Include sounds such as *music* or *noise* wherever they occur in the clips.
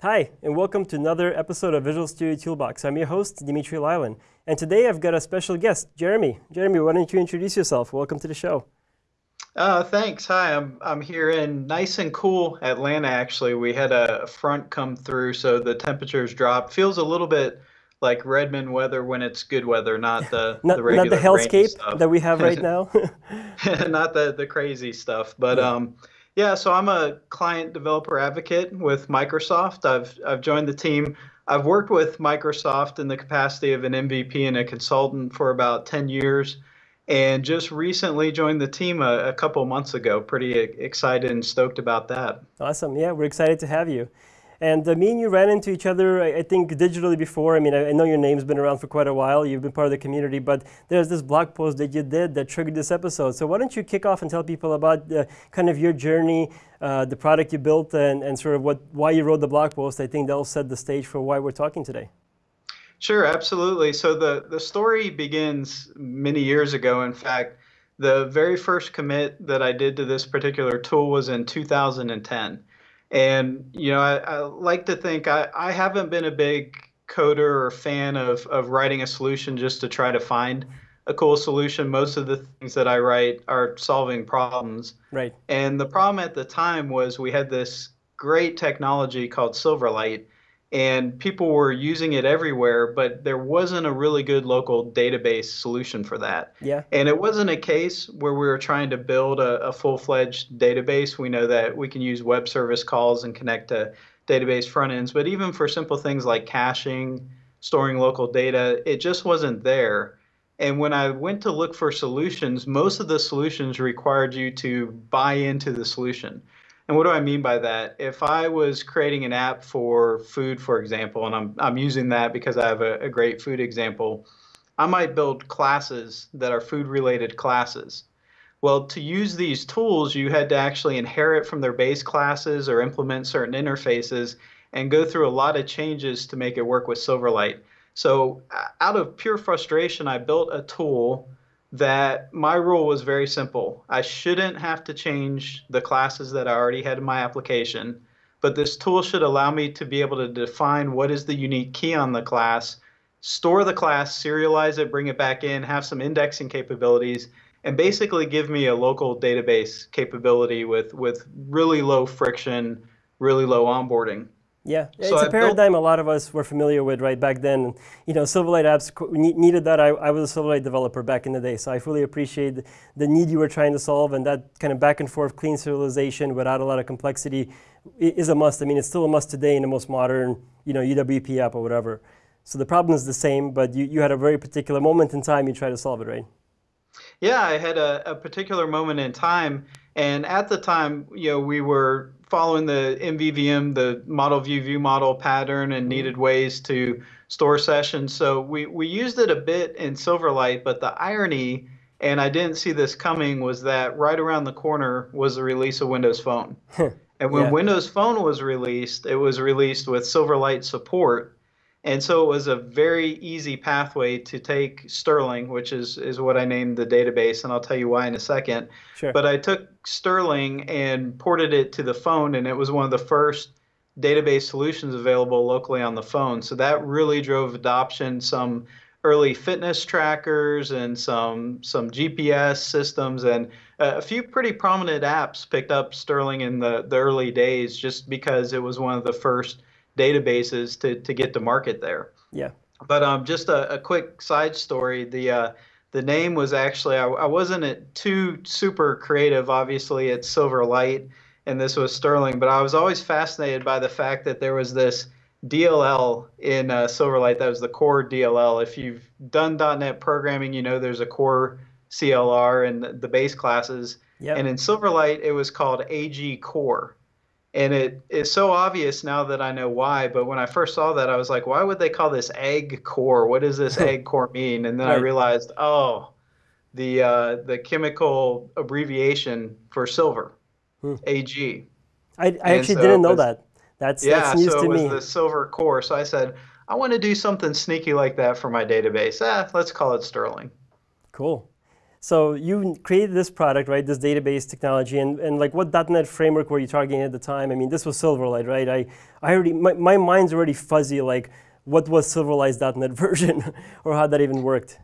Hi, and welcome to another episode of Visual Studio Toolbox. I'm your host, Dmitry Lyalin. And today I've got a special guest, Jeremy. Jeremy, why don't you introduce yourself? Welcome to the show. Uh, thanks. Hi, I'm I'm here in nice and cool Atlanta. Actually, we had a front come through, so the temperatures dropped. Feels a little bit like Redmond weather when it's good weather, not the *laughs* not, the regular not the hellscape that we have right *laughs* now. *laughs* not the the crazy stuff, but yeah. um, yeah. So I'm a client developer advocate with Microsoft. I've I've joined the team. I've worked with Microsoft in the capacity of an MVP and a consultant for about 10 years and just recently joined the team a, a couple months ago. Pretty uh, excited and stoked about that. Awesome. Yeah, we're excited to have you. And uh, me and you ran into each other, I, I think, digitally before. I mean, I, I, know your name's been around for quite a while. You've been part of the community, but there's this blog post that you did that triggered this episode. So why don't you kick off and tell people about uh, kind of your journey, uh, the product you built, and, and sort of what why you wrote the blog post. I think that'll set the stage for why we're talking today. Sure, absolutely. So the, the story begins many years ago. In fact, the very first commit that I did to this particular tool was in 2010. And, you know, I, I like to think I, I haven't been a big coder or fan of, of writing a solution just to try to find a cool solution. Most of the things that I write are solving problems. Right. And the problem at the time was we had this great technology called Silverlight and people were using it everywhere, but there wasn't a really good local database solution for that. Yeah. And it wasn't a case where we were trying to build a, a full fledged database. We know that we can use web service calls and connect to database front ends, but even for simple things like caching, storing local data, it just wasn't there. And when I went to look for solutions, most of the solutions required you to buy into the solution. And what do I mean by that? If I was creating an app for food, for example, and I'm, I'm using that because I have a, a great food example, I might build classes that are food related classes. Well, to use these tools, you had to actually inherit from their base classes or implement certain interfaces and go through a lot of changes to make it work with Silverlight. So, out of pure frustration, I built a tool that my rule was very simple. I shouldn't have to change the classes that I already had in my application, but this tool should allow me to be able to define what is the unique key on the class, store the class, serialize it, bring it back in, have some indexing capabilities, and basically give me a local database capability with, with really low friction, really low onboarding. Yeah, so it's I a paradigm a lot of us were familiar with right back then. You know, Silverlight apps needed that. I, I, was a Silverlight developer back in the day, so I fully appreciate the need you were trying to solve, and that kind of back and forth clean serialization without a lot of complexity is a must. I mean, it's still a must today in the most modern, you know, UWP app or whatever. So the problem is the same, but you, you had a very particular moment in time you tried to solve it, right? Yeah, I had a, a particular moment in time, and at the time, you know, we were following the MVVM, the model view view model pattern, and needed mm-hmm. ways to store sessions. So we, we used it a bit in Silverlight, but the irony, and I didn't see this coming, was that right around the corner was the release of Windows Phone. and when yeah. Windows Phone was released, it was released with Silverlight support. And so it was a very easy pathway to take Sterling, which is, is what I named the database, and I'll tell you why in a second. Sure. But I took Sterling and ported it to the phone, and it was one of the first database solutions available locally on the phone. So that really drove adoption. Some early fitness trackers and some some GPS systems and a few pretty prominent apps picked up Sterling in the, the early days just because it was one of the first databases to, to get to market there. Yeah. But um, just a, a quick side story. The uh, the name was actually I, I wasn't too super creative. Obviously, it's Silverlight, and this was Sterling. But I was always fascinated by the fact that there was this DLL in uh, Silverlight. That was the core DLL. If you've done .NET programming, you know there's a core CLR and the base classes. Yep. And in Silverlight, it was called AG Core and it is so obvious now that I know why. But when I first saw that, I was like, why would they call this egg core? What does this *laughs* egg core mean? And then right. I realized, oh, the uh, the chemical abbreviation for silver, hmm. Ag. I, I actually so didn't know was, that. That's yeah. That's news so to it was me. the silver core. So I said, I want to do something sneaky like that for my database. Ah, let's call it Sterling. Cool. So you created this product, right? This database technology, and, and like what .NET framework were you targeting at the time? I mean, this was Silverlight, right? I, I already my, my mind's already fuzzy. Like, what was Silverlight's .NET *laughs* version, or how that even worked?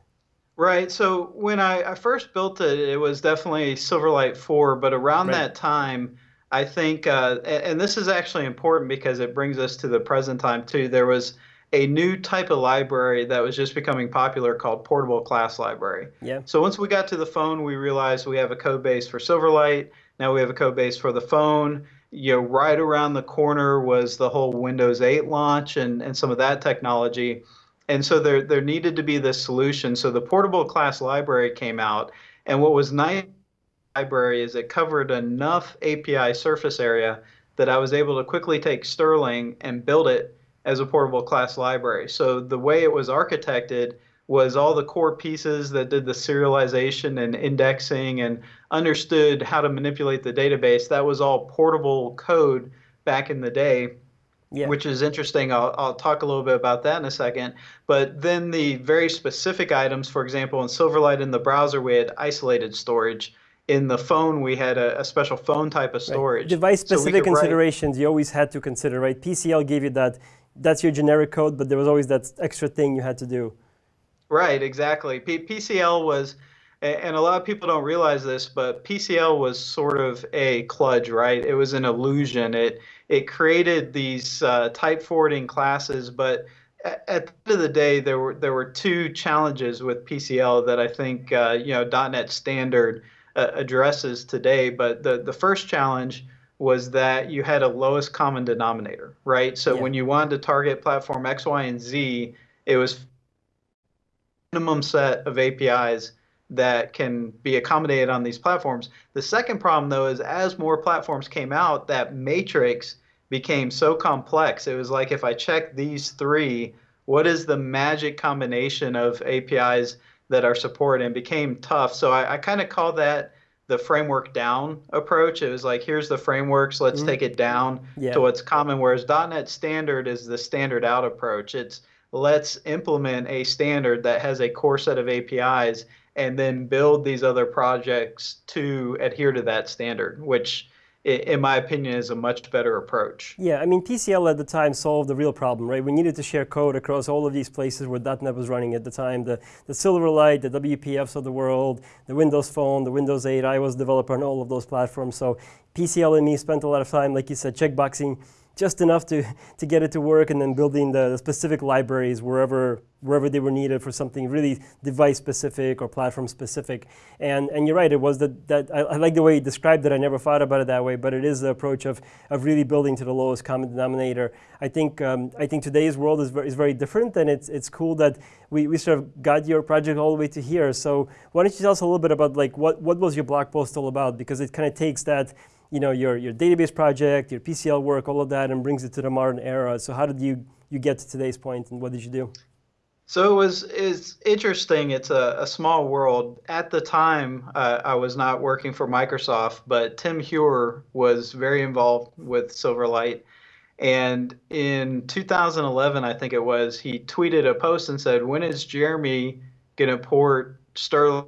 Right. So when I, I first built it, it was definitely Silverlight 4, but around right. that time, I think, uh, and this is actually important because it brings us to the present time too. There was a new type of library that was just becoming popular called Portable Class Library. Yeah. So once we got to the phone, we realized we have a code base for Silverlight. Now we have a code base for the phone. You know, right around the corner was the whole Windows 8 launch and, and some of that technology. And so there, there needed to be this solution. So the Portable Class Library came out. And what was nice library is it covered enough API surface area that I was able to quickly take Sterling and build it as a portable class library. So the way it was architected was all the core pieces that did the serialization and indexing and understood how to manipulate the database. That was all portable code back in the day. Yeah. Which is interesting. I'll, I'll talk a little bit about that in a second. But then the very specific items, for example, in Silverlight in the browser, we had isolated storage in the phone we had a, a special phone type of storage. Right. Device specific so considerations write, you always had to consider, right? PCL gave you that that's your generic code, but there was always that extra thing you had to do. Right, exactly. P- PCL was, and a lot of people don't realize this, but PCL was sort of a kludge, right? It was an illusion. It it created these uh, type forwarding classes, but at, the end of the day, there were there were two challenges with PCL that I think uh, you know .NET Standard uh, addresses today. But the the first challenge was that you had a lowest common denominator, right? So yeah. when you wanted to target platform X, Y, and Z, it was minimum set of APIs that can be accommodated on these platforms. The second problem though is as more platforms came out, that matrix became so complex. It was like if I check these three, what is the magic combination of APIs that are supported and became tough. So I, I kind of call that the framework down approach. It was like, here's the frameworks, let's mm-hmm. take it down yeah. to what's common. Whereas .NET Standard is the standard out approach. It's let's implement a standard that has a core set of APIs and then build these other projects to adhere to that standard, which in my opinion, is a much better approach. Yeah, I mean, PCL at the time solved the real problem, right? We needed to share code across all of these places where .NET was running at the time. The, the Silverlight, the WPFs of the world, the Windows Phone, the Windows 8. I was a developer on all of those platforms. So PCL and me spent a lot of time, like you said, checkboxing just enough to, to get it to work and then building the specific libraries wherever wherever they were needed for something really device specific or platform specific. And, and you're right, it was that, that I, I, like the way you described it. I never thought about it that way, but it is the approach of, of really building to the lowest common denominator. I think, um, I think today's world is very, is very different, and it's, it's cool that we, we sort of got your project all the way to here. So why don't you tell us a little bit about like what, what was your blog post all about? Because it kind of takes that you know, your, your database project, your PCL work, all of that, and brings it to the modern era. So how did you, you get to today's point, and what did you do? So it was is interesting. It's a, a small world. At the time, uh, I was not working for Microsoft, but Tim Heuer was very involved with Silverlight. And in 2011, I think it was, he tweeted a post and said, "When is Jeremy going to port Sterling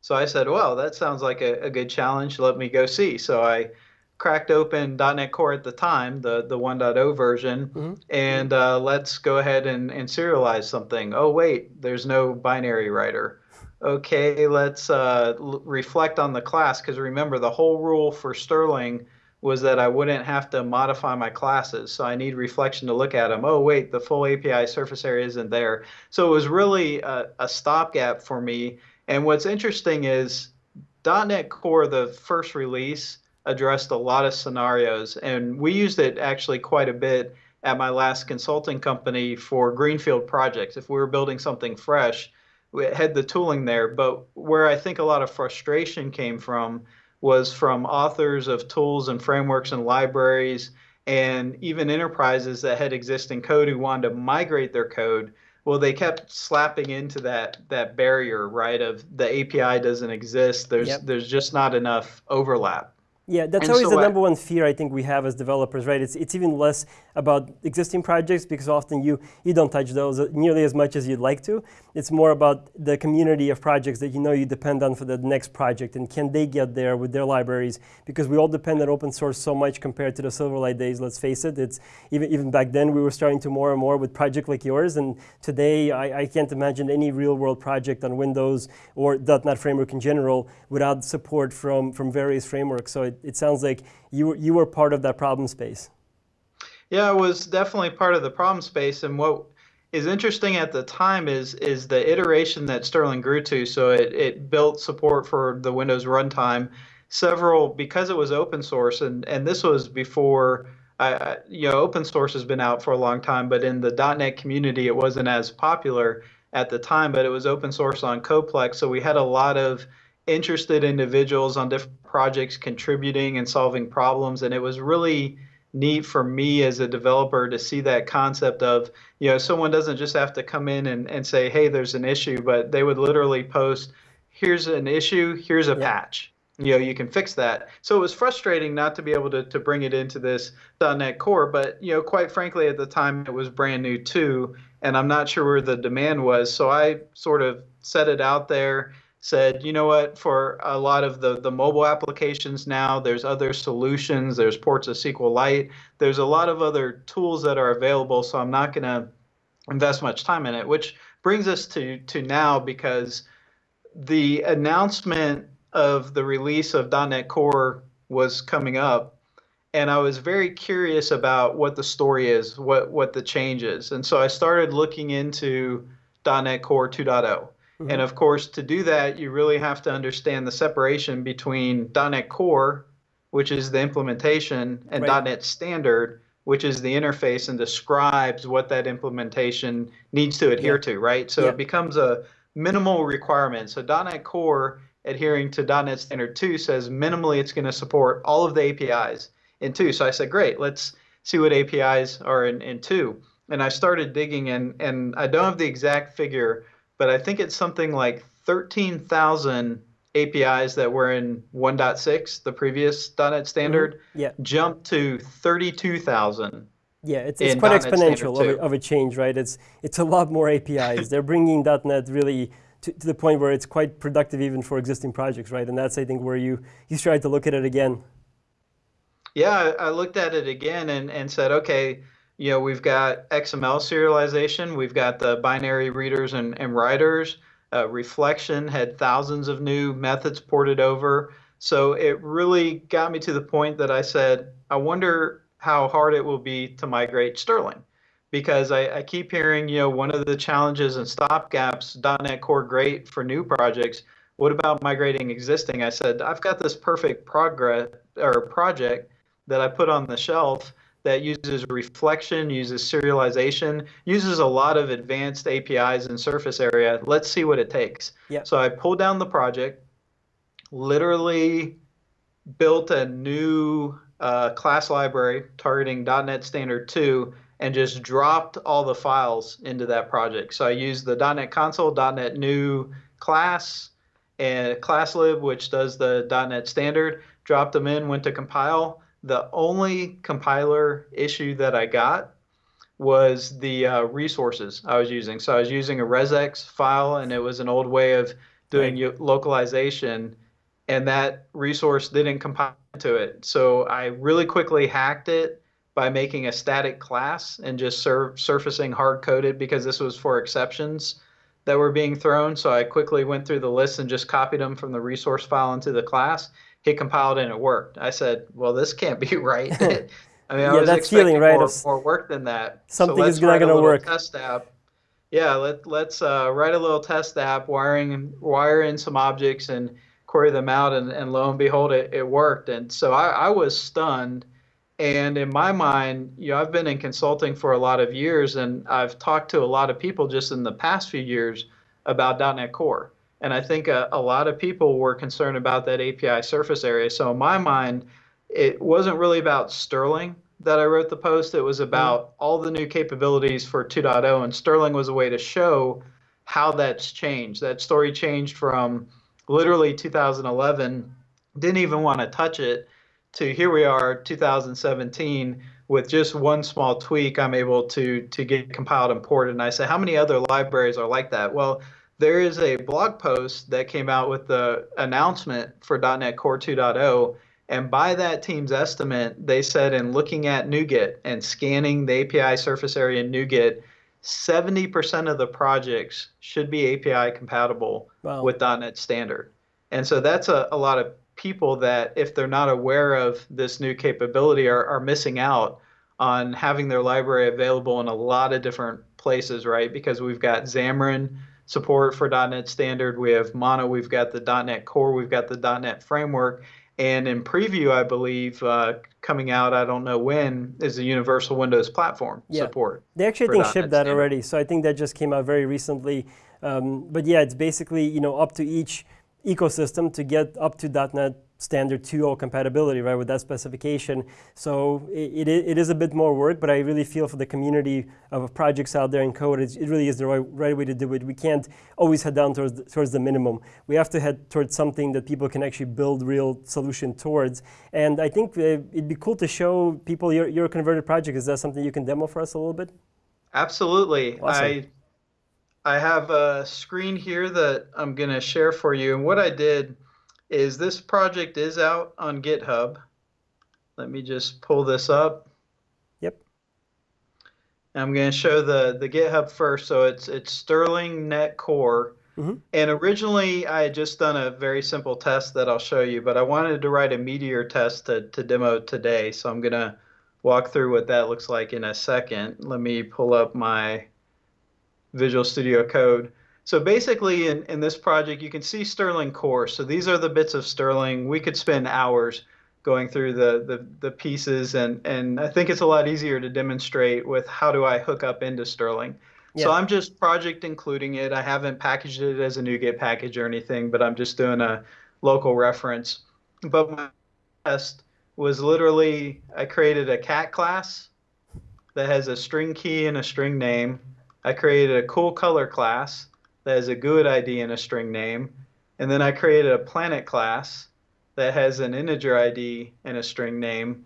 so I said, well, that sounds like a, a, good challenge. Let me go see. So I cracked open .NET Core at the time, the, the 1.0 version, mm-hmm. and uh, let's go ahead and, and serialize something. Oh, wait, there's no binary writer. Okay, let's uh, l- reflect on the class because remember, the whole rule for Sterling was that I wouldn't have to modify my classes. So I need reflection to look at them. Oh, wait, the full API surface area isn't there. So it was really a, a stopgap for me and what's interesting is .NET Core, the first release, addressed a lot of scenarios, and we used it actually quite a bit at my last consulting company for greenfield projects. If we were building something fresh, we had the tooling there. But where I think a lot of frustration came from was from authors of tools and frameworks and libraries, and even enterprises that had existing code who wanted to migrate their code well they kept slapping into that that barrier right of the api doesn't exist there's yep. there's just not enough overlap Yeah, that's and always so the number one fear I think we have as developers, right? It's, it's even less about existing projects because often you, you don't touch those nearly as much as you'd like to. It's more about the community of projects that you know you depend on for the next project and can they get there with their libraries because we all depend on open source so much compared to the Silverlight days, let's face it. It's even, even back then we were starting to more and more with project like yours and today I, I can't imagine any real world project on Windows or .NET framework in general without support from, from various frameworks. So it, it sounds like you, you were part of that problem space. Yeah, I was definitely part of the problem space. And what is interesting at the time is is the iteration that Sterling grew to. So it, it built support for the Windows runtime. Several because it was open source, and and this was before. Uh, you know, open source has been out for a long time, but in the .NET community, it wasn't as popular at the time. But it was open source on CodePlex, so we had a lot of interested individuals on different projects contributing and solving problems, and it was really neat for me as a developer to see that concept of you know someone doesn't just have to come in and, and say hey there's an issue but they would literally post here's an issue here's a yeah. patch. You know you can fix that. So it was frustrating not to be able to, to bring it into this. Net core but you know quite frankly at the time it was brand new too and i'm not sure where the demand was. So i sort of set it out there said, you know what, for a lot of the, the mobile applications now, there's other solutions. There's ports of SQLite. There's a lot of other tools that are available, so I'm not going to invest much time in it, which brings us to, to now because the announcement of the release of .NET Core was coming up, and I was very curious about what the story is, what, what the change is. And so I started looking into .NET Core 2.0 Mm-hmm. And of course, to do that, you really have to understand the separation between .NET Core, which is the implementation, and right. .NET Standard, which is the interface and describes what that implementation needs to adhere yeah. to, right? So yeah. it becomes a minimal requirement. So .NET Core adhering to .NET Standard 2 says minimally it's going to support all of the APIs in 2. So I said, great, let's see what APIs are in, in 2. And I started digging in, and I don't have the exact figure, but I think it's something like 13,000 APIs that were in 1.6, the previous .NET standard, mm-hmm. yeah. jumped to 32,000. Yeah, it's, it's quite exponential of a, of a, change, right? It's it's a lot more APIs. They're bringing .NET really to, to, the point where it's quite productive even for existing projects, right? And that's I think where you you started to look at it again. Yeah, I looked at it again and, and said, okay, you know, we've got XML serialization, we've got the binary readers and, and writers. Uh, reflection had thousands of new methods ported over. So it really got me to the point that I said, I wonder how hard it will be to migrate Sterling. Because I, I keep hearing, you know, one of the challenges and stopgaps, .NET Core great for new projects. What about migrating existing? I said, I've got this perfect progress or project that I put on the shelf that uses reflection, uses serialization, uses a lot of advanced APIs and surface area. Let's see what it takes. Yep. So I pulled down the project, literally built a new uh, class library targeting .NET Standard 2 and just dropped all the files into that project. So I used the .NET Console, .NET New class, and ClassLib, which does the .NET Standard, dropped them in, went to compile, the only compiler issue that I got was the uh, resources I was using. So I was using a resx file, and it was an old way of doing right. localization, and that resource didn't compile to it. So I really quickly hacked it by making a static class and just sur- surfacing hard coded because this was for exceptions that were being thrown. So I quickly went through the list and just copied them from the resource file into the class he compiled and it worked. I said, well, this can't be *laughs* right. *laughs* I mean, I yeah, was that's expecting feeling, right? more, more work than that. Something so is not going to work. Test app. Yeah, let, let's uh, write a little test app, wiring wire in some objects and query them out, and, and lo and behold, it, it worked. And so I, I was stunned. And in my mind, you know, I've been in consulting for a lot of years, and I've talked to a lot of people just in the past few years about .NET Core. And I think a, a lot of people were concerned about that API surface area. So in my mind, it wasn't really about Sterling that I wrote the post. It was mm-hmm. about all the new capabilities for 2.0, and Sterling was a way to show how that's changed. That story changed from literally 2011, didn't even want to touch it, to here we are 2017 with just one small tweak i'm able to to get compiled and ported and i say how many other libraries are like that well there is a blog post that came out with the announcement for .NET Core 2.0 and by that team's estimate they said in looking at NuGet and scanning the API surface area in NuGet 70% of the projects should be API compatible wow. with .NET Standard. And so that's a, a lot of people that, if they're not aware of this new capability, are, are missing out on having their library available in a lot of different places, right? Because we've got Xamarin support for .NET Standard, we have Mono, we've got the .NET Core, we've got the .NET Framework, and in preview, I believe, uh, coming out, I don't know when, is the Universal Windows Platform yeah. support. They actually, I think, shipped that standard. already. So I think that just came out very recently. Um, but yeah, it's basically, you know, up to each ecosystem to get up to .NET standard 2.0 compatibility, right, with that specification. So it, it, it is a bit more work, but I really feel for the community of projects out there in code, it, it really is the right, right way to do it. We can't always head down towards the, towards the minimum. We have to head towards something that people can actually build real solution towards. And I think uh, it'd be cool to show people your, your converted project. Is that something you can demo for us a little bit? Absolutely. Awesome. I I have a screen here that I'm going to share for you. And what I did is this project is out on GitHub. Let me just pull this up. Yep. I'm going to show the, the GitHub first. So it's it's Sterling Net Core. Mm-hmm. And originally, I had just done a very simple test that I'll show you, but I wanted to write a Meteor test to, to demo today. So I'm going to walk through what that looks like in a second. Let me pull up my Visual Studio Code. So basically in, in this project, you can see Sterling core. So these are the bits of Sterling. We could spend hours going through the, the, the pieces and, and I think it's a lot easier to demonstrate with how do I hook up into Sterling. Yeah. So I'm just project including it. I haven't packaged it as a NuGet package or anything, but I'm just doing a local reference. But my test was literally I created a cat class that has a string key and a string name. I created a cool color class that has a GUID ID and a string name. And then I created a planet class that has an integer ID and a string name.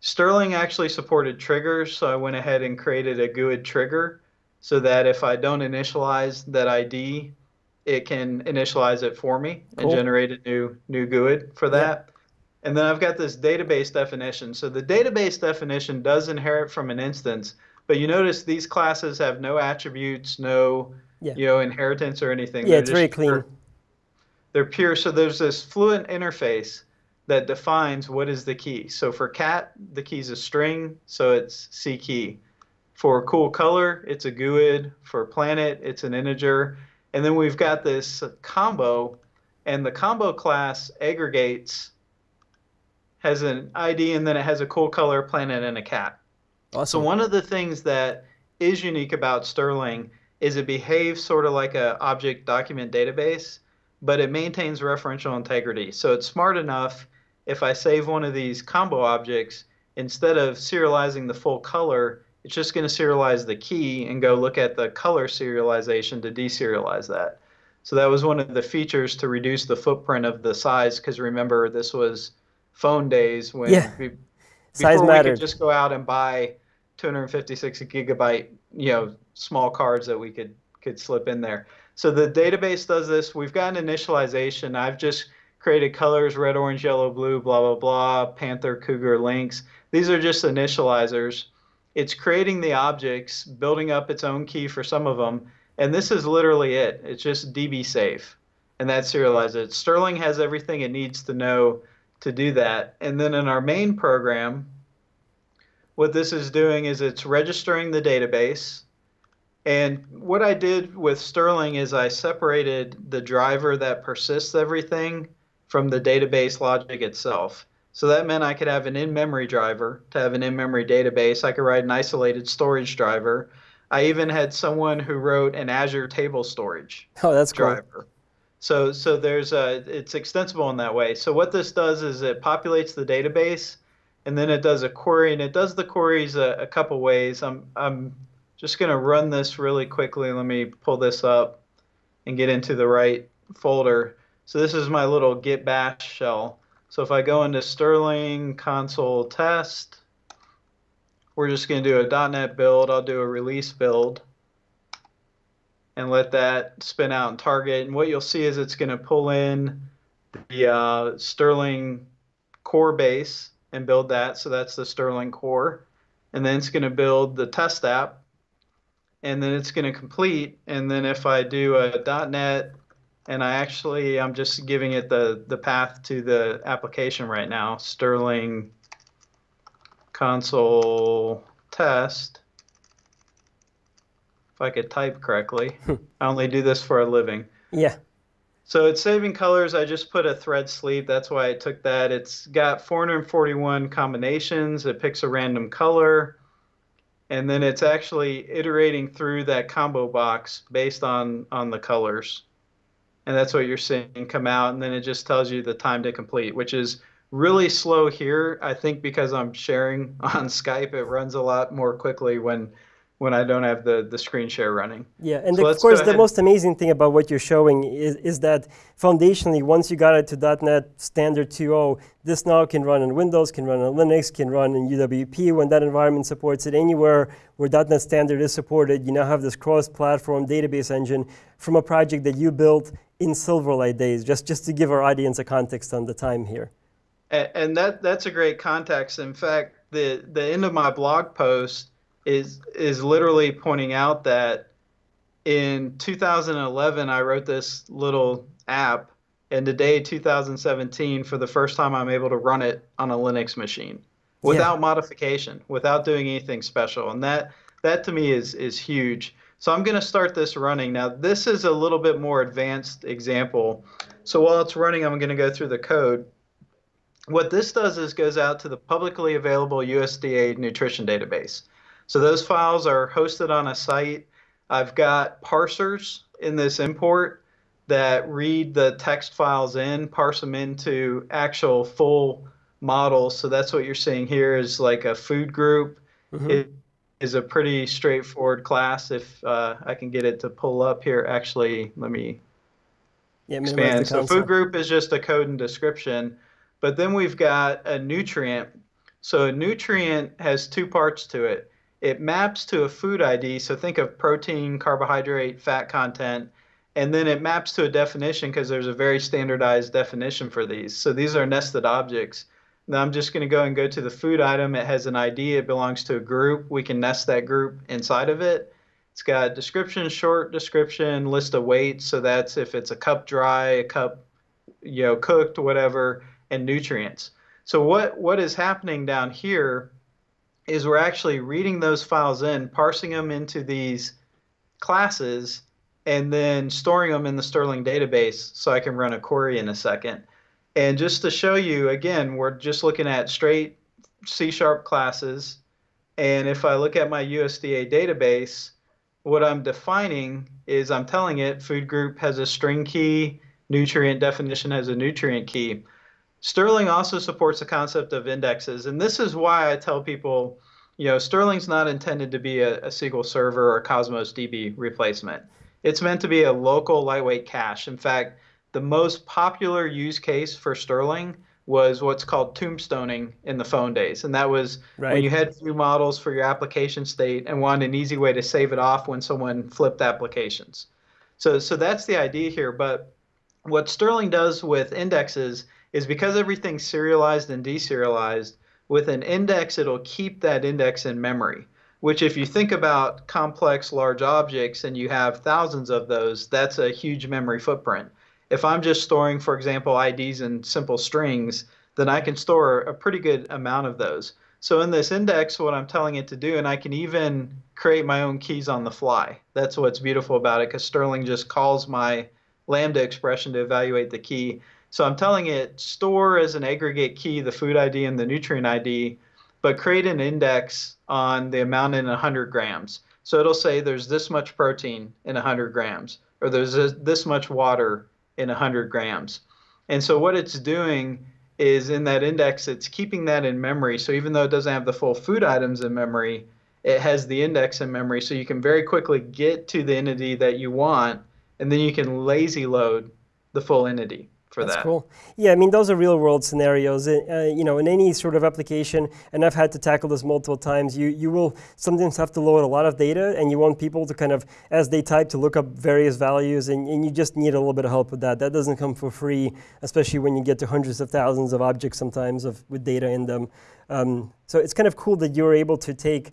Sterling actually supported triggers, so I went ahead and created a GUID trigger so that if I don't initialize that ID, it can initialize it for me cool. and generate a new new GUID for that. Yeah. And then I've got this database definition. So the database definition does inherit from an instance, but you notice these classes have no attributes, no yeah. you know inheritance or anything. Yeah, They're it's very clean. Pure. They're pure. So there's this fluent interface that defines what is the key. So for cat, the key is a string, so it's C key. For cool color, it's a GUID. For planet, it's an integer. And then we've got this combo, and the combo class aggregates, has an ID, and then it has a cool color, planet, and a cat. Awesome. So one of the things that is unique about Sterling is it behaves sort of like a object document database, but it maintains referential integrity. So it's smart enough if I save one of these combo objects, instead of serializing the full color, it's just going to serialize the key and go look at the color serialization to deserialize that. So that was one of the features to reduce the footprint of the size because remember this was phone days when yeah. we, before we could just go out and buy 256 gigabyte, you know, small cards that we could could slip in there. So the database does this. We've got an initialization. I've just created colors, red, orange, yellow, blue, blah, blah, blah, panther, cougar, lynx. These are just initializers. It's creating the objects, building up its own key for some of them, and this is literally it. It's just DB safe, and that serializes it. Sterling has everything it needs to know to do that. And then in our main program, what this is doing is it's registering the database. And what I did with Sterling is I separated the driver that persists everything from the database logic itself. So that meant I could have an in-memory driver to have an in-memory database. I could write an isolated storage driver. I even had someone who wrote an Azure table storage oh, that's driver. Cool. So so there's a it's extensible in that way. So what this does is it populates the database and then it does a query, and it does the queries a, a couple ways. I'm, I'm just going to run this really quickly. Let me pull this up and get into the right folder. So this is my little git bash shell. So if I go into Sterling console test, we're just going to do a .NET build. I'll do a release build and let that spin out and target. And what you'll see is it's going to pull in the uh, Sterling core base and build that. So that's the Sterling core. And then it's going to build the test app. And then it's going to complete. And then if I do a .NET and I actually I'm just giving it the the path to the application right now. Sterling console test. If I could type correctly, *laughs* hmm. I only do this for a living. Yeah. So it's saving colors. I just put a thread sleep. That's why I took that. It's got 441 combinations. It picks a random color. And then it's actually iterating through that combo box based on, on the colors. And that's what you're seeing come out. And then it just tells you the time to complete which is really slow here i think because i'm sharing *laughs* on skype. It runs a lot more quickly when when i don't have the the screen share running yeah and so the, of course the most amazing thing about what you're showing is, is that foundationally once you got it to net standard 2.0 this now can run on windows can run on linux can run in uwp when that environment supports it anywhere where net standard is supported you now have this cross-platform database engine from a project that you built in Silverlight days, just, just to give our audience a context on the time here. And that, that's a great context. In fact, the, the end of my blog post is, is literally pointing out that in 2011, I wrote this little app, and today, 2017, for the first time, I'm able to run it on a Linux machine without yeah. modification, without doing anything special. And that, that to me is, is huge. So I'm going to start this running. Now, this is a little bit more advanced example. So while it's running, I'm going to go through the code. What this does is goes out to the publicly available USDA nutrition database. So those files are hosted on a site. I've got parsers in this import that read the text files in, parse them into actual full models. So that's what you're seeing here is like a food group. Mm -hmm. It is a pretty straightforward class. If uh, I can get it to pull up here, actually, let me yeah, expand. So food group is just a code and description, but then we've got a nutrient. So a nutrient has two parts to it. It maps to a food ID, so think of protein, carbohydrate, fat content, and then it maps to a definition because there's a very standardized definition for these. So these are nested objects. Now I'm just going to go and go to the food item. It has an ID. It belongs to a group. We can nest that group inside of it. It's got description, short description, list of weights. So that's if it's a cup dry, a cup, you know, cooked, whatever, and nutrients. So what, what is happening down here is we're actually reading those files in, parsing them into these classes, and then storing them in the Sterling database so I can run a query in a second. And just to show you, again, we're just looking at straight C-sharp classes. And if I look at my USDA database, what I'm defining is I'm telling it food group has a string key, nutrient definition has a nutrient key. Sterling also supports the concept of indexes. And this is why I tell people, you know, Sterling's not intended to be a, a SQL Server or Cosmos DB replacement. It's meant to be a local lightweight cache. In fact, the most popular use case for Sterling was what's called tombstoning in the phone days. And that was right. when you had few models for your application state and wanted an easy way to save it off when someone flipped applications. So, so that's the idea here. But what Sterling does with indexes is because everything's serialized and deserialized, with an index, it'll keep that index in memory. Which, if you think about complex large objects and you have thousands of those, that's a huge memory footprint. If I'm just storing, for example, IDs and simple strings, then I can store a pretty good amount of those. So in this index, what I'm telling it to do, and I can even create my own keys on the fly. That's what's beautiful about it, because Sterling just calls my Lambda expression to evaluate the key. So I'm telling it store as an aggregate key the food ID and the nutrient ID, but create an index on the amount in 100 grams. So it'll say there's this much protein in 100 grams, or there's this much water in 100 grams. And so what it's doing is in that index, it's keeping that in memory. So even though it doesn't have the full food items in memory, it has the index in memory. So you can very quickly get to the entity that you want, and then you can lazy load the full entity for That's that. cool. Yeah, I mean, those are real world scenarios. Uh, you know, in any sort of application, and I've had to tackle this multiple times, you, you will sometimes have to load a lot of data, and you want people to kind of, as they type, to look up various values, and, and you just need a little bit of help with that. That doesn't come for free, especially when you get to hundreds of thousands of objects sometimes of, with data in them. Um, so it's kind of cool that you're able to take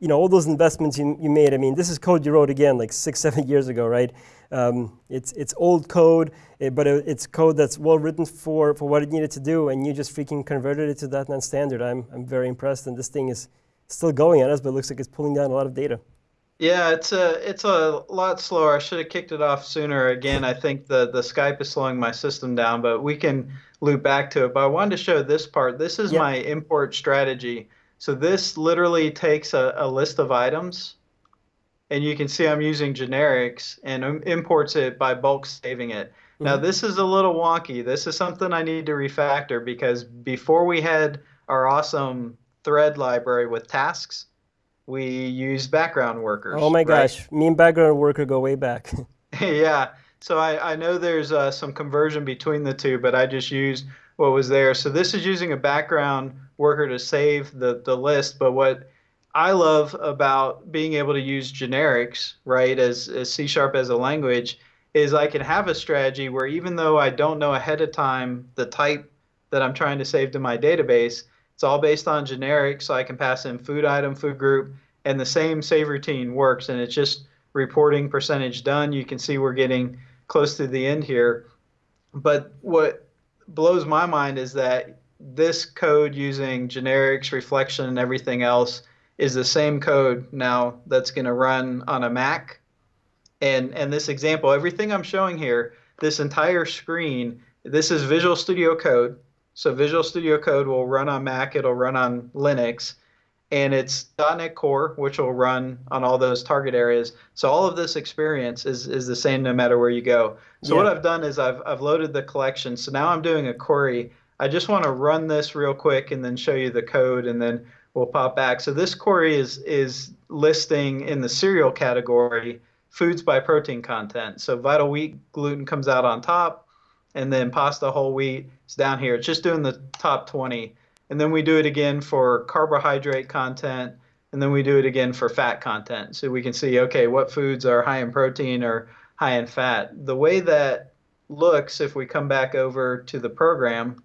you know, all those investments you, you made, I mean, this is code you wrote again like six, *laughs* seven years ago, right? Um, it's, it's old code, eh, but it's code that's well written for, for what it needed to do, and you just freaking converted it to .NET Standard. I'm, I'm very impressed, and this thing is still going at us, but it looks like it's pulling down a lot of data. Yeah, it's a it's a lot slower. I should have kicked it off sooner. Again, I think the the Skype is slowing my system down, but we can loop back to it. But I wanted to show this part. This is yep. my import strategy. So this literally takes a, a list of items and you can see I'm using generics and imports it by bulk saving it. Mm-hmm. Now this is a little wonky. This is something I need to refactor because before we had our awesome thread library with tasks, we used background workers. Oh my right? gosh, me and background worker go way back. *laughs* yeah, so I, I know there's uh, some conversion between the two, but I just used what was there. So this is using a background worker to save the, the list, but what I love about being able to use generics, right, as, as C sharp as a language, is I can have a strategy where even though I don't know ahead of time the type that I'm trying to save to my database, it's all based on generics. so I can pass in food item, food group, and the same save routine works, and it's just reporting percentage done. You can see we're getting close to the end here. But what blows my mind is that this code using generics, reflection, and everything else is the same code now that's going to run on a Mac. And, and this example, everything I'm showing here, this entire screen, this is Visual Studio Code. So Visual Studio Code will run on Mac, it'll run on Linux, and it's .NET Core, which will run on all those target areas. So all of this experience is, is the same no matter where you go. So yeah. what I've done is I've, I've loaded the collection. So now I'm doing a query. I just want to run this real quick and then show you the code, and then we'll pop back. So this query is is listing in the cereal category foods by protein content. So vital wheat gluten comes out on top, and then pasta whole wheat is down here. It's just doing the top 20. And then we do it again for carbohydrate content, and then we do it again for fat content. So we can see, okay, what foods are high in protein or high in fat. The way that looks, if we come back over to the program,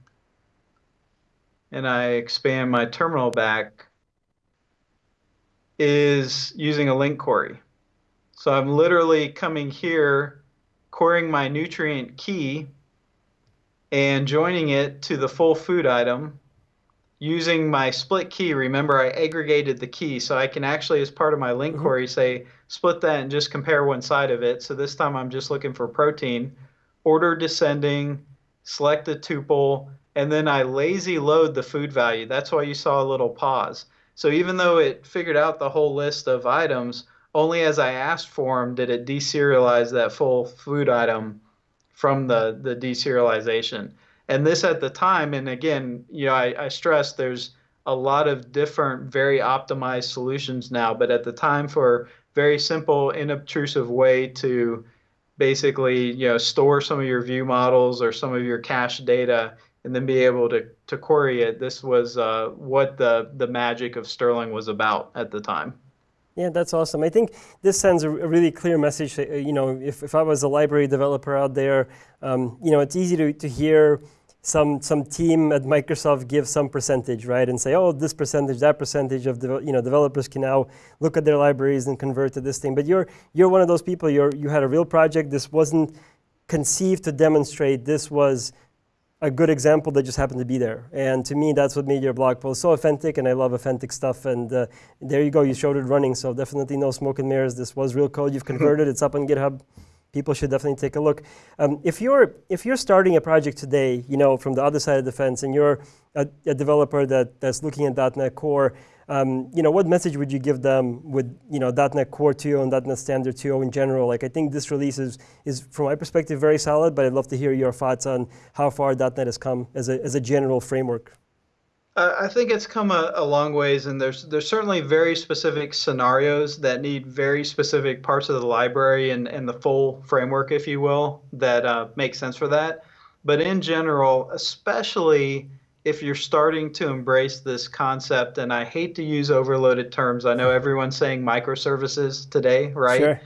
and I expand my terminal back is using a LINQ query. So I'm literally coming here, querying my nutrient key and joining it to the full food item using my split key. Remember, I aggregated the key, so I can actually, as part of my LINQ mm -hmm. query, say split that and just compare one side of it. So this time I'm just looking for protein, order descending, select the tuple, and then I lazy load the food value. That's why you saw a little pause. So even though it figured out the whole list of items, only as I asked for them did it deserialize that full food item from the, the deserialization. And this at the time, and again, you know, I, I stress there's a lot of different, very optimized solutions now, but at the time for very simple, inobtrusive way to basically, you know, store some of your view models or some of your cache data and then be able to, to query it. This was uh, what the, the magic of Sterling was about at the time. Yeah, that's awesome. I think this sends a, a really clear message. That, uh, you know, if, if I was a library developer out there, um, you know, it's easy to, to hear some some team at Microsoft give some percentage, right, and say, oh, this percentage, that percentage of you know developers can now look at their libraries and convert to this thing. But you're you're one of those people. You're you had a real project. This wasn't conceived to demonstrate. This was a good example that just happened to be there. And to me, that's what made your blog post so authentic, and I love authentic stuff. And uh, there you go, you showed it running, so definitely no smoke and mirrors. This was real code you've *laughs* converted. it's up on GitHub. People should definitely take a look. Um, if you're if you're starting a project today, you know, from the other side of the fence, and you're a, a developer that, that's looking at .NET Core, um, you know, what message would you give them with you know .NET Core 2.0 and .NET Standard 2.0 in general? Like I think this release is, is, from my perspective, very solid, but I'd love to hear your thoughts on how far .NET has come as a, as a general framework. I think it's come a, a, long ways, and there's there's certainly very specific scenarios that need very specific parts of the library and, and the full framework, if you will, that uh, make sense for that. But in general, especially if you're starting to embrace this concept, and I hate to use overloaded terms, I know everyone's saying microservices today, right? Sure.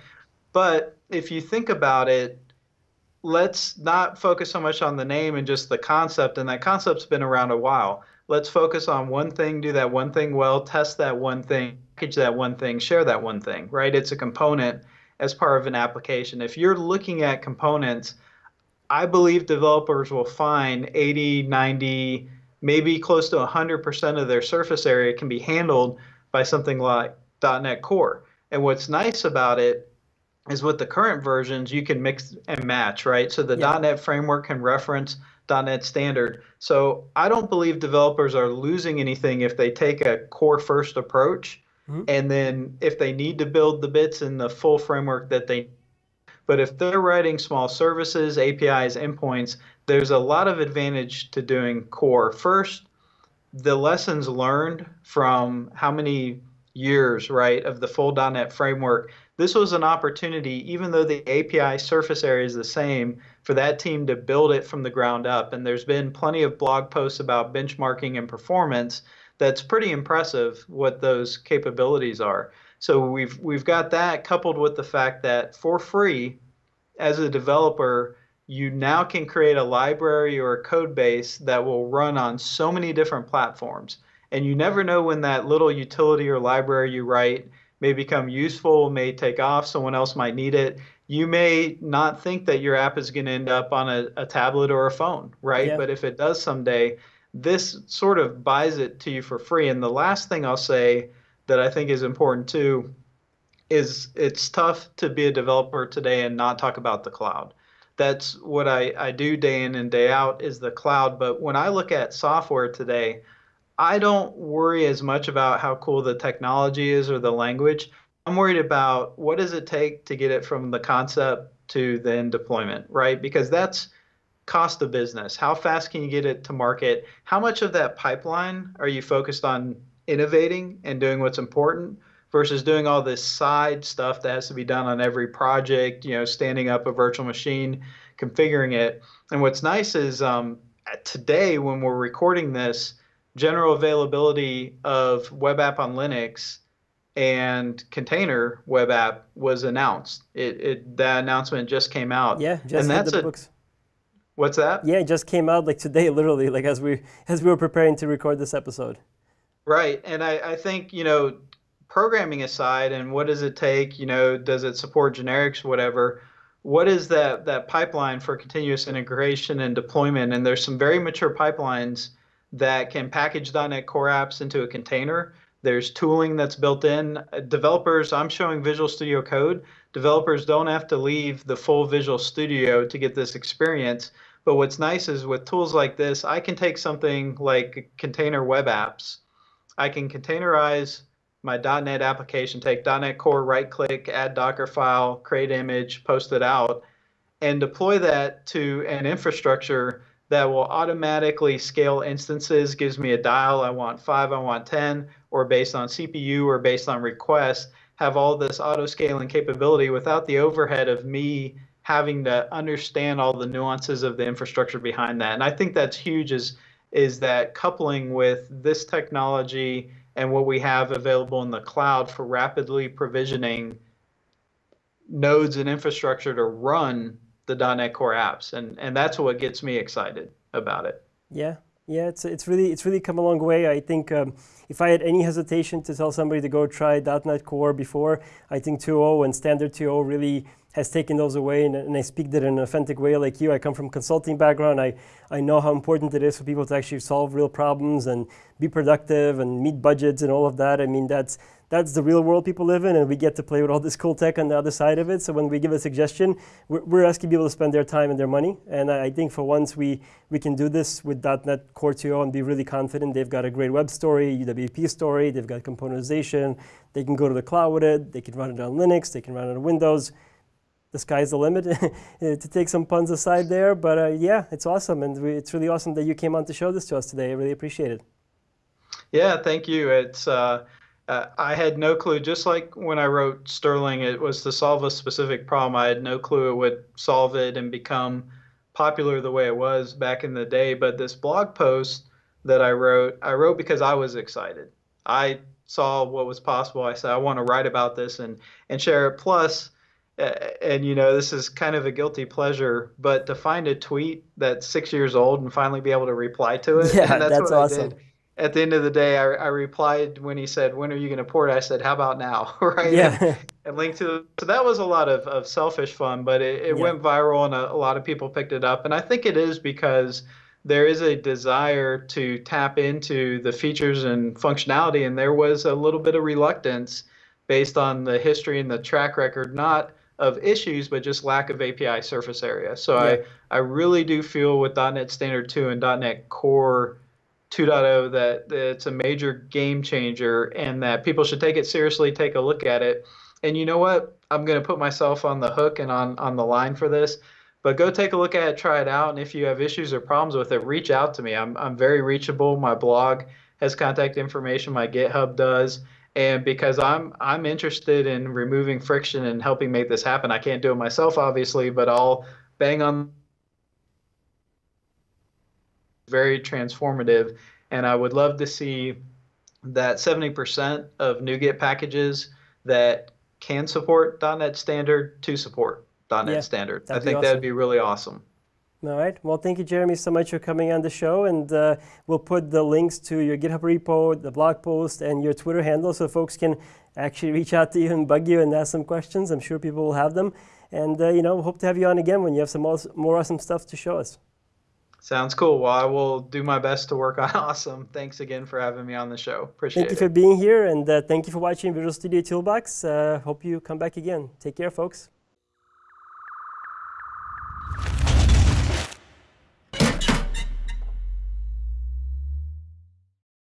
But if you think about it, let's not focus so much on the name and just the concept, and that concept's been around a while. Let's focus on one thing, do that one thing well, test that one thing, package that one thing, share that one thing, right? It's a component as part of an application. If you're looking at components, I believe developers will find 80, 90, maybe close to 100% of their surface area can be handled by something like .NET Core. And what's nice about it is with the current versions, you can mix and match, right? So the yeah. .NET framework can reference .NET Standard. So I don't believe developers are losing anything if they take a core first approach. Mm-hmm. And then if they need to build the bits in the full framework that they but if they're writing small services, APIs, endpoints, there's a lot of advantage to doing core. First, the lessons learned from how many years, right, of the full .NET framework. This was an opportunity, even though the API surface area is the same, for that team to build it from the ground up. And there's been plenty of blog posts about benchmarking and performance. That's pretty impressive what those capabilities are. So we've we've got that coupled with the fact that for free, as a developer, you now can create a library or a code base that will run on so many different platforms. And you never know when that little utility or library you write may become useful, may take off, someone else might need it. You may not think that your app is going to end up on a, a tablet or a phone, right? Yeah. But if it does someday, this sort of buys it to you for free. And the last thing I'll say that I think is important too is it's tough to be a developer today and not talk about the cloud. That's what I, I do day in and day out is the cloud. But when I look at software today, I don't worry as much about how cool the technology is or the language. I'm worried about what does it take to get it from the concept to then deployment, right? Because that's cost of business. How fast can you get it to market? How much of that pipeline are you focused on innovating and doing what's important versus doing all this side stuff that has to be done on every project, you know, standing up a virtual machine, configuring it. And what's nice is um, today, when we're recording this, general availability of web app on Linux and container web app was announced. It, it that announcement just came out. Yeah, just and that's the a, books. What's that? Yeah, it just came out like today, *laughs* literally, like as we as we were preparing to record this episode. Right. And I, I think, you know, programming aside and what does it take, you know, does it support generics, whatever, what is that, that pipeline for continuous integration and deployment? And there's some very mature pipelines that can package .NET Core apps into a container. There's tooling that's built in. Developers, I'm showing Visual Studio Code. Developers don't have to leave the full Visual Studio to get this experience. But what's nice is with tools like this, I can take something like container web apps I can containerize my .NET application, take .NET Core, right click, add Docker file, create image, post it out, and deploy that to an infrastructure that will automatically scale instances, gives me a dial, I want five, I want 10, or based on CPU or based on request, have all this auto scaling capability without the overhead of me having to understand all the nuances of the infrastructure behind that. And I think that's huge is is that coupling with this technology and what we have available in the cloud for rapidly provisioning nodes and infrastructure to run the .NET Core apps, and and that's what gets me excited about it. Yeah, yeah, it's it's really it's really come a long way. I think um, if I had any hesitation to tell somebody to go try .NET Core before, I think 2.0 and standard 2.0 really has taken those away, and, and I speak that in an authentic way like you. I come from consulting background. I, I know how important it is for people to actually solve real problems and be productive and meet budgets and all of that. I mean, that's that's the real world people live in, and we get to play with all this cool tech on the other side of it. So when we give a suggestion, we're, we're asking people to spend their time and their money. And I, I think for once we, we can do this with .NET Core 2.0 and be really confident. They've got a great web story, UWP story, they've got componentization, they can go to the cloud with it, they can run it on Linux, they can run it on Windows the sky's the limit *laughs* to take some puns aside there. But uh, yeah, it's awesome. And we, it's really awesome that you came on to show this to us today. I really appreciate it. Yeah, thank you. It's uh, uh, I had no clue. Just like when I wrote Sterling, it was to solve a specific problem. I had no clue it would solve it and become popular the way it was back in the day. But this blog post that I wrote, I wrote because I was excited. I saw what was possible. I said I want to write about this and and share it. Plus, and you know this is kind of a guilty pleasure, but to find a tweet that's six years old and finally be able to reply to it, yeah, that's, that's awesome. At the end of the day, I, I replied when he said, "When are you going to port?" I said, "How about now?" *laughs* right? Yeah. And, linked to so that was a lot of, of selfish fun, but it, it yeah. went viral and a, a lot of people picked it up, and I think it is because there is a desire to tap into the features and functionality, and there was a little bit of reluctance based on the history and the track record, not of issues, but just lack of API surface area. So yeah. I, I really do feel with .NET Standard 2 and .NET Core 2.0 that, that it's a major game changer and that people should take it seriously, take a look at it. And you know what? I'm going to put myself on the hook and on, on the line for this. But go take a look at it, try it out, and if you have issues or problems with it, reach out to me. I'm, I'm very reachable. My blog has contact information. My GitHub does and because I'm I'm interested in removing friction and helping make this happen. I can't do it myself, obviously, but I'll bang on. Very transformative, and I would love to see that 70% of NuGet packages that can support .NET Standard to support .NET yeah, Standard. I think awesome. that would be really awesome. All right. Well, thank you, Jeremy, so much for coming on the show. And uh, we'll put the links to your GitHub repo, the blog post, and your Twitter handle so folks can actually reach out to you and bug you and ask some questions. I'm sure people will have them. And, uh, you know, hope to have you on again when you have some more awesome stuff to show us. Sounds cool. Well, I will do my best to work *laughs* on awesome. Thanks again for having me on the show. Appreciate it. Thank you for being here, and uh, thank you for watching Visual Studio Toolbox. Uh, hope you come back again. Take care, folks.